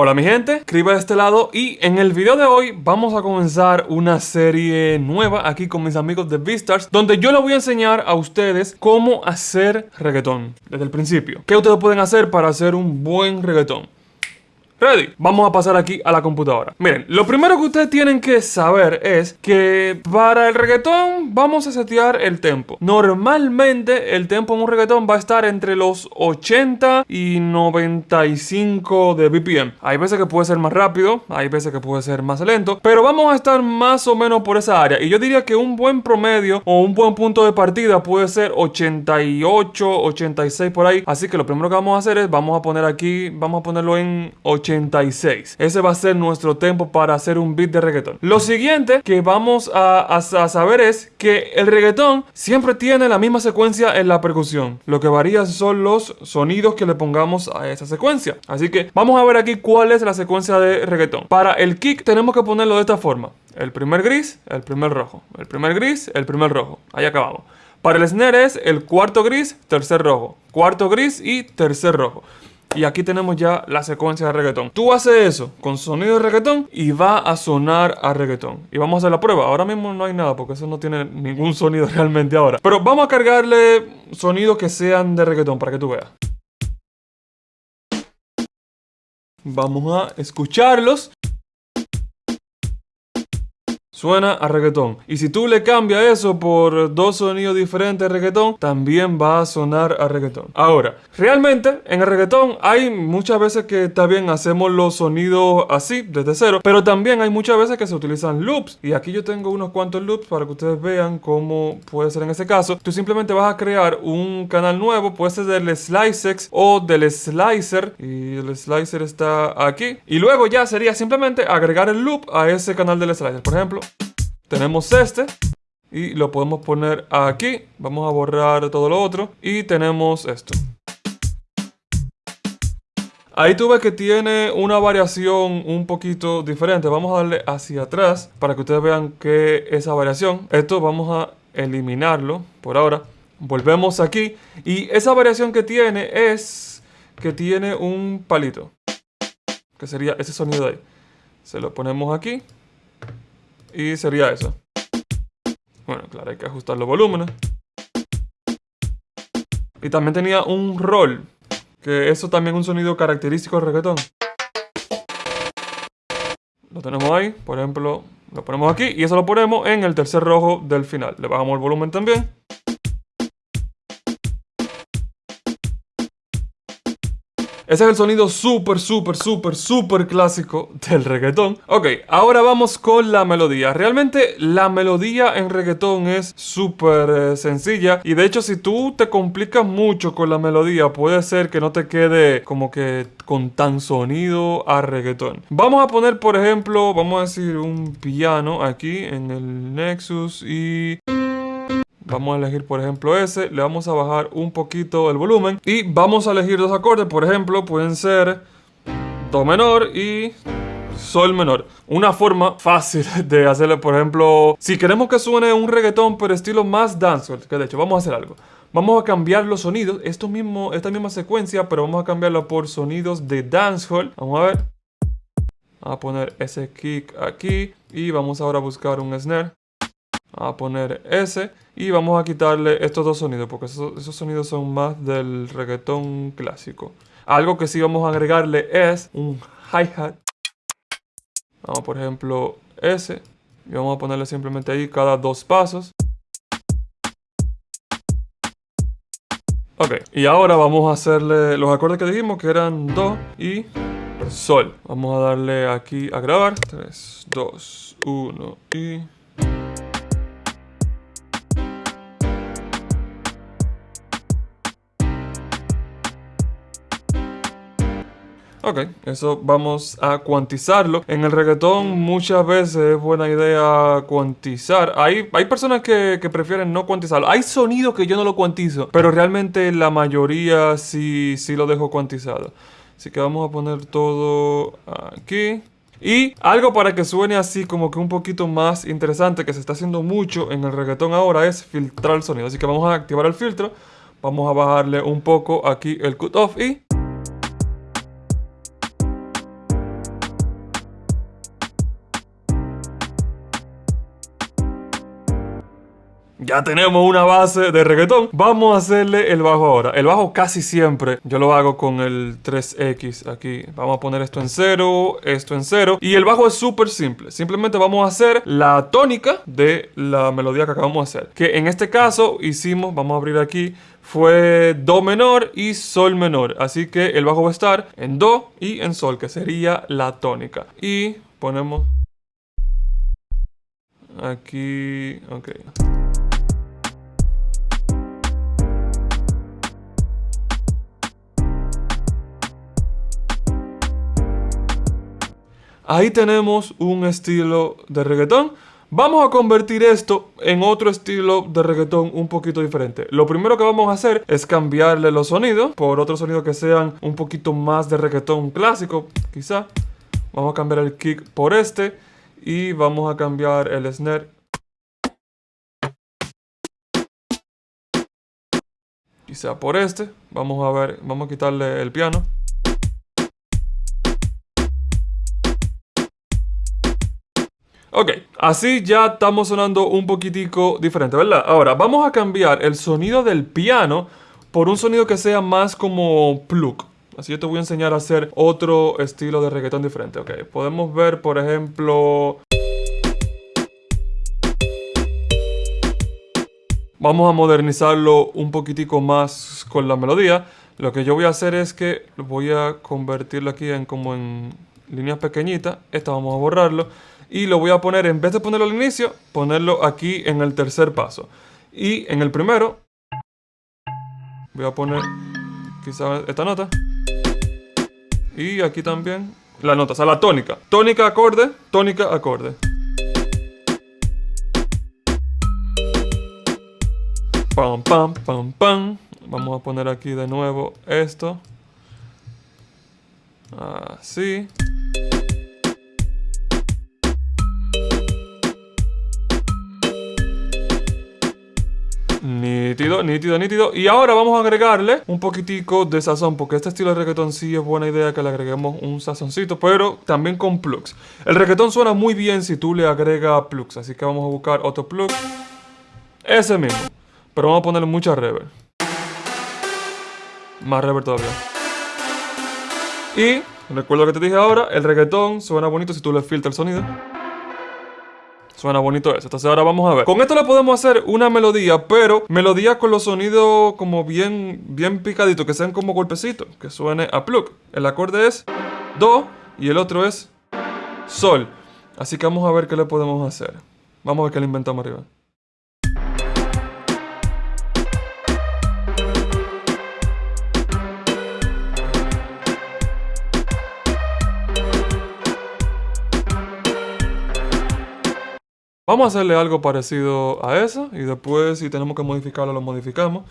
Hola mi gente, escriba de este lado y en el video de hoy vamos a comenzar una serie nueva aquí con mis amigos de Beastars donde yo les voy a enseñar a ustedes cómo hacer reggaetón desde el principio. ¿Qué ustedes pueden hacer para hacer un buen reggaetón? Ready. Vamos a pasar aquí a la computadora. Miren, lo primero que ustedes tienen que saber es que para el reggaetón vamos a setear el tempo. Normalmente el tempo en un reggaetón va a estar entre los 80 y 95 de BPM. Hay veces que puede ser más rápido, hay veces que puede ser más lento, pero vamos a estar más o menos por esa área. Y yo diría que un buen promedio o un buen punto de partida puede ser 88, 86 por ahí. Así que lo primero que vamos a hacer es, vamos a poner aquí, vamos a ponerlo en 80. 86. Ese va a ser nuestro tempo para hacer un beat de reggaetón. Lo siguiente que vamos a, saber es que el reggaetón siempre tiene la misma secuencia en la percusión. Lo que varía son los sonidos que le pongamos a esa secuencia. Así que vamos a ver aquí cuál es la secuencia de reggaetón. Para el kick tenemos que ponerlo de esta forma. El primer gris, el primer rojo. El primer gris, el primer rojo. Ahí acabamos. Para el snare es el cuarto gris, tercer rojo. Cuarto gris y tercer rojo. Y aquí tenemos ya la secuencia de reggaetón. Tú haces eso con sonido de reggaetón y va a sonar a reggaetón. Y vamos a hacer la prueba. Ahora mismo no hay nada porque eso no tiene ningún sonido realmente ahora. Pero vamos a cargarle sonidos que sean de reggaetón para que tú veas. Vamos a escucharlos suena a reggaetón. Y si tú le cambias eso por dos sonidos diferentes de reggaetón, también va a sonar a reggaetón. Ahora, realmente en el reggaetón hay muchas veces que está bien, hacemos los sonidos así, desde cero, pero también hay muchas veces que se utilizan loops. Y aquí yo tengo unos cuantos loops para que ustedes vean cómo puede ser en ese caso. Tú simplemente vas a crear un canal nuevo, puede ser del Slicex o del Slicer. Y el Slicer está aquí. Y luego ya sería simplemente agregar el loop a ese canal del Slicer. Por ejemplo, tenemos este y lo podemos poner aquí. Vamos a borrar todo lo otro y tenemos esto. Ahí tú ves que tiene una variación un poquito diferente. Vamos a darle hacia atrás para que ustedes vean que esa variación. Esto vamos a eliminarlo por ahora. Volvemos aquí y esa variación que tiene es que tiene un palito. Que sería ese sonido de ahí. Se lo ponemos aquí y sería eso. Bueno, claro, hay que ajustar los volúmenes. Y también tenía un roll, que eso también es un sonido característico del reggaetón. Lo tenemos ahí, por ejemplo, lo ponemos aquí y eso lo ponemos en el tercer rojo del final. Le bajamos el volumen también. Ese es el sonido súper, súper, súper, súper clásico del reggaetón. Ok, ahora vamos con la melodía. Realmente la melodía en reggaetón es súper eh, sencilla. Y de hecho, si tú te complicas mucho con la melodía, puede ser que no te quede como que con tan sonido a reggaetón. Vamos a poner, por ejemplo, vamos a decir un piano aquí en el Nexus y... Vamos a elegir, por ejemplo, ese. Le vamos a bajar un poquito el volumen. Y vamos a elegir dos acordes. Por ejemplo, pueden ser Do menor y Sol menor. Una forma fácil de hacerle, por ejemplo, si queremos que suene un reggaetón, pero estilo más dancehall, que de hecho vamos a hacer algo. Vamos a cambiar los sonidos, esto mismo, esta misma secuencia, pero vamos a cambiarlo por sonidos de dancehall. Vamos a ver. Vamos a poner ese kick aquí y vamos ahora a buscar un snare a poner ese y vamos a quitarle estos dos sonidos porque esos, sonidos son más del reggaetón clásico. Algo que sí vamos a agregarle es un hi-hat. Vamos por ejemplo ese y vamos a ponerle simplemente ahí cada dos pasos. Ok, y ahora vamos a hacerle los acordes que dijimos que eran Do y Sol. Vamos a darle aquí a grabar. 3, 2, 1 y... Ok, eso vamos a cuantizarlo. En el reggaetón muchas veces es buena idea cuantizar. Hay, hay personas que, prefieren no cuantizarlo. Hay sonidos que yo no lo cuantizo, pero realmente la mayoría sí, sí lo dejo cuantizado. Así que vamos a poner todo aquí. Y algo para que suene así como que un poquito más interesante que se está haciendo mucho en el reggaetón ahora es filtrar el sonido. Así que vamos a activar el filtro. Vamos a bajarle un poco aquí el cutoff y ya tenemos una base de reggaetón. Vamos a hacerle el bajo ahora. El bajo casi siempre yo lo hago con el 3X aquí. Vamos a poner esto en cero, esto en cero. Y el bajo es súper simple. Simplemente vamos a hacer la tónica de la melodía que acabamos de hacer. Que en este caso hicimos, vamos a abrir aquí, fue Do menor y Sol menor. Así que el bajo va a estar en Do y en Sol, que sería la tónica. Y ponemos aquí, ok. Ahí tenemos un estilo de reggaetón. Vamos a convertir esto en otro estilo de reggaetón un poquito diferente. Lo primero que vamos a hacer es cambiarle los sonidos por otros sonidos que sean un poquito más de reggaetón clásico, quizá. Vamos a cambiar el kick por este y vamos a cambiar el snare. Quizá por este. Vamos a ver, vamos a quitarle el piano. Ok, así ya estamos sonando un poquitico diferente, ¿verdad? Ahora, vamos a cambiar el sonido del piano por un sonido que sea más como plug. Así yo te voy a enseñar a hacer otro estilo de reggaetón diferente. Ok, podemos ver, por ejemplo... Vamos a modernizarlo un poquitico más con la melodía. Lo que yo voy a hacer es que voy a convertirlo aquí en como en líneas pequeñitas. Esta vamos a borrarlo y lo voy a poner, en vez de ponerlo al inicio, ponerlo aquí en el tercer paso. Y en el primero, voy a poner quizá esta nota. Y aquí también la nota, o sea, la tónica. Tónica, acorde, tónica, acorde. Pam, pam, pam, pam. Vamos a poner aquí de nuevo esto. Así. Nítido, nítido, nítido. Y ahora vamos a agregarle un poquitico de sazón, porque este estilo de reggaetón sí es buena idea que le agreguemos un sazoncito, pero también con plugs. El reggaetón suena muy bien si tú le agregas plugs, así que vamos a buscar otro plug. Ese mismo, pero vamos a ponerle mucha reverb. Más reverb todavía. Y, recuerdo que te dije ahora, el reggaetón suena bonito si tú le filtras el sonido. Suena bonito eso. Entonces ahora vamos a ver. Con esto le podemos hacer una melodía, pero melodía con los sonidos como bien, bien picaditos, que sean como golpecitos, que suene a plug. El acorde es Do y el otro es Sol. Así que vamos a ver qué le podemos hacer. Vamos a ver qué le inventamos arriba. Vamos a hacerle algo parecido a eso y después si tenemos que modificarlo lo modificamos.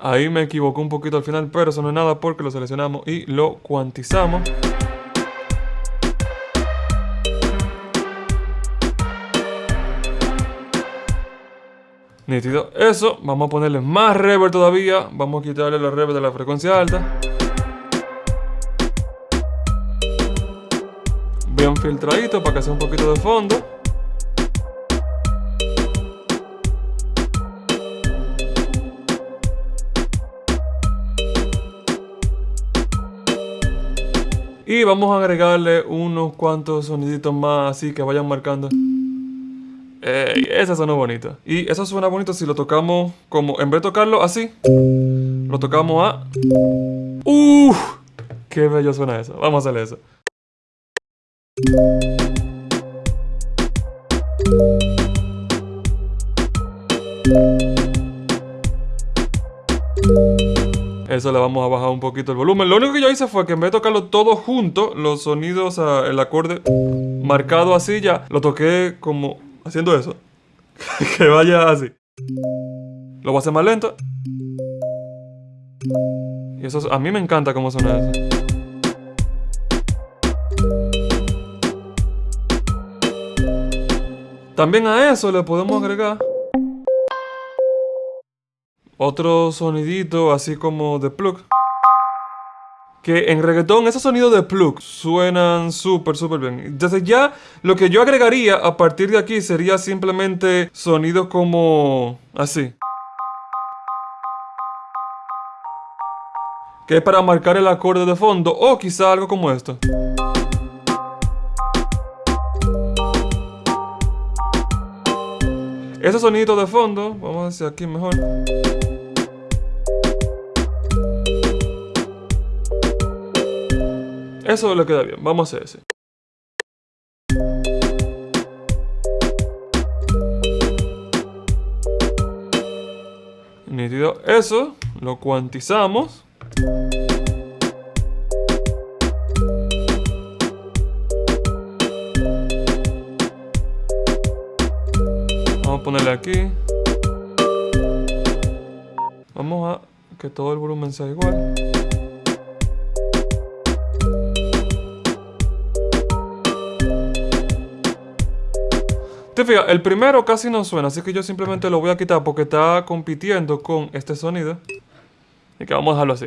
Ahí me equivoco un poquito al final, pero eso no es nada porque lo seleccionamos y lo cuantizamos. Nítido. Eso, vamos a ponerle más reverb todavía. Vamos a quitarle la reverb de la frecuencia alta. Bien filtradito para que sea un poquito de fondo. Y vamos a agregarle unos cuantos soniditos más así que vayan marcando. Ey, ese suena bonito. Y eso suena bonito si lo tocamos como... En vez de tocarlo así, lo tocamos a... ¡Uf! ¡Qué bello suena eso! Vamos a hacerle eso. Eso le vamos a bajar un poquito el volumen. Lo único que yo hice fue que en vez de tocarlo todo junto, los sonidos, el acorde marcado así ya, lo toqué como haciendo eso. que vaya así. Lo voy a hacer más lento. Y eso, a mí me encanta cómo suena eso. También a eso le podemos agregar otro sonidito así como de plug. Que en reggaetón esos sonidos de plug suenan súper, súper bien. Entonces ya lo que yo agregaría a partir de aquí sería simplemente sonidos como así. Que es para marcar el acorde de fondo o quizá algo como esto. Ese sonido de fondo, vamos a hacer aquí mejor. Eso le queda bien, vamos a hacer ese. Nítido. Eso lo cuantizamos. Vamos a ponerle aquí. Vamos a que todo el volumen sea igual. El primero casi no suena, así que yo simplemente lo voy a quitar porque está compitiendo con este sonido. Y que vamos a dejarlo así.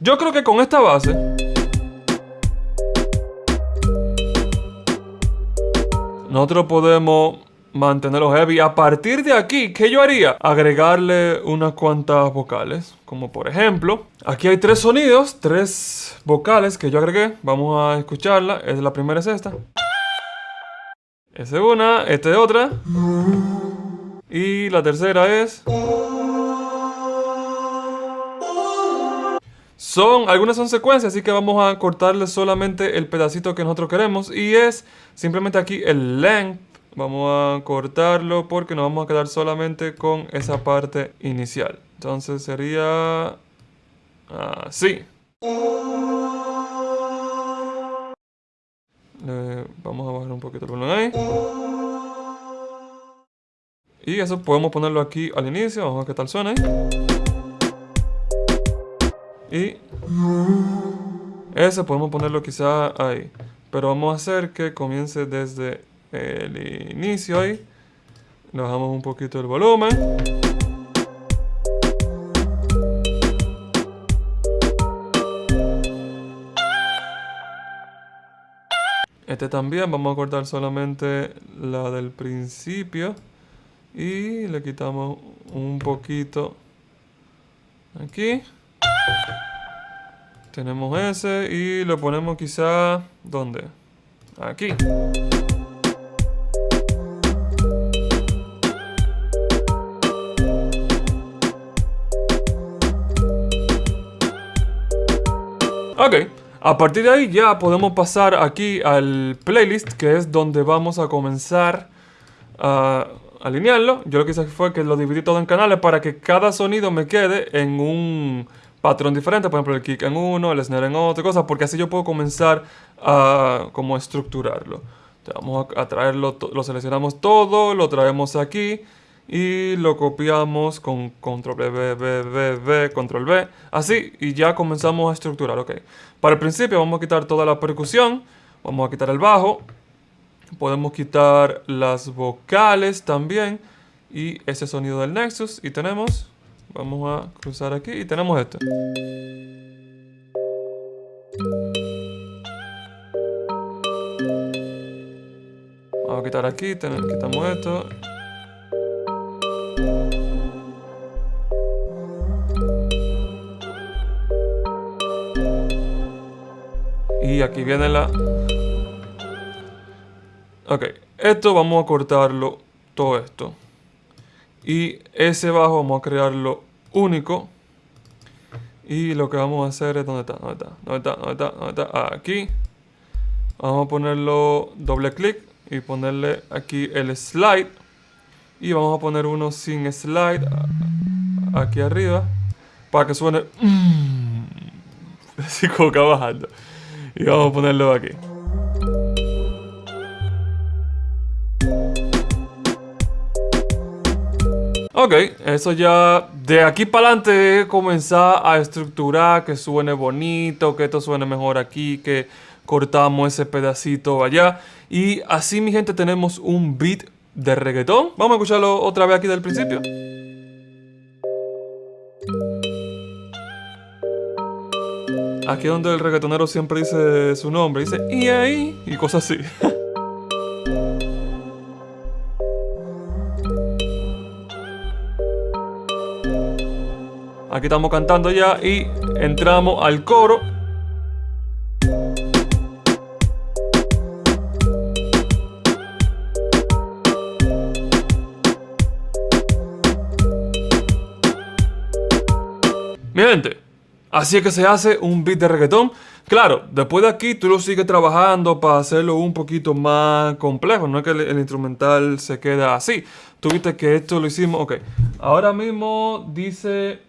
Yo creo que con esta base... Nosotros podemos mantenerlo heavy. A partir de aquí, ¿qué yo haría? Agregarle unas cuantas vocales. Como por ejemplo, aquí hay tres sonidos, tres vocales que yo agregué. Vamos a escucharla. Es la primera es esta. Esta es una, esta es otra. Y la tercera es... Son, algunas son secuencias, así que vamos a cortarle solamente el pedacito que nosotros queremos. Y es simplemente aquí el length Vamos a cortarlo porque nos vamos a quedar solamente con esa parte inicial. Entonces sería así. vamos a bajar un poquito el volumen ahí. Y eso podemos ponerlo aquí al inicio. Vamos a ver qué tal suena Y ese podemos ponerlo quizá ahí. Pero vamos a hacer que comience desde el inicio ahí. Le bajamos un poquito el volumen. Este también vamos a cortar solamente la del principio. Y le quitamos un poquito aquí. Tenemos ese y lo ponemos quizá... ¿Dónde? Aquí. Ok, a partir de ahí ya podemos pasar aquí al playlist, que es donde vamos a comenzar a alinearlo. Yo lo que hice fue que lo dividí todo en canales para que cada sonido me quede en un patrón diferente. Por ejemplo, el kick en uno, el snare en otro, cosas, porque así yo puedo comenzar a como estructurarlo. vamos a traerlo, lo seleccionamos todo, lo traemos aquí y lo copiamos con control B, B, B, B, control B, así y ya comenzamos a estructurar, ok. Para el principio vamos a quitar toda la percusión, vamos a quitar el bajo, podemos quitar las vocales también y ese sonido del Nexus y tenemos, vamos a cruzar aquí y tenemos esto. Vamos a quitar aquí, quitamos esto y aquí viene la... Ok, esto vamos a cortarlo todo esto. Y ese bajo vamos a crearlo único. Y lo que vamos a hacer es... ¿Dónde está? ¿Dónde está? ¿Dónde está? ¿Dónde está? ¿Dónde está? Aquí. Vamos a ponerlo doble clic y ponerle aquí el slide. Y vamos a poner uno sin slide aquí arriba. Para que suene... Así como que bajando. Y vamos a ponerlo aquí. Ok, eso ya de aquí para adelante comenzar a estructurar, que suene bonito, que esto suene mejor aquí, que cortamos ese pedacito allá. Y así mi gente tenemos un beat de reggaetón. Vamos a escucharlo otra vez aquí del principio. Aquí es donde el reggaetonero siempre dice su nombre, dice y ahí y cosas así. Aquí estamos cantando ya y entramos al coro. Así es que se hace un beat de reggaetón. Claro, después de aquí tú lo sigues trabajando para hacerlo un poquito más complejo. No es que el, instrumental se queda así. Tú viste que esto lo hicimos, ok. Ahora mismo dice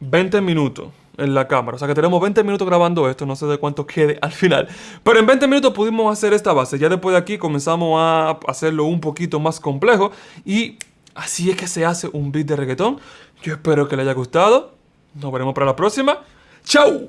20 minutos en la cámara. O sea que tenemos 20 minutos grabando esto. No sé de cuánto quede al final. Pero en 20 minutos pudimos hacer esta base. Ya después de aquí comenzamos a hacerlo un poquito más complejo. Y así es que se hace un beat de reggaetón. Yo espero que le haya gustado. Nos veremos para la próxima. Tchau!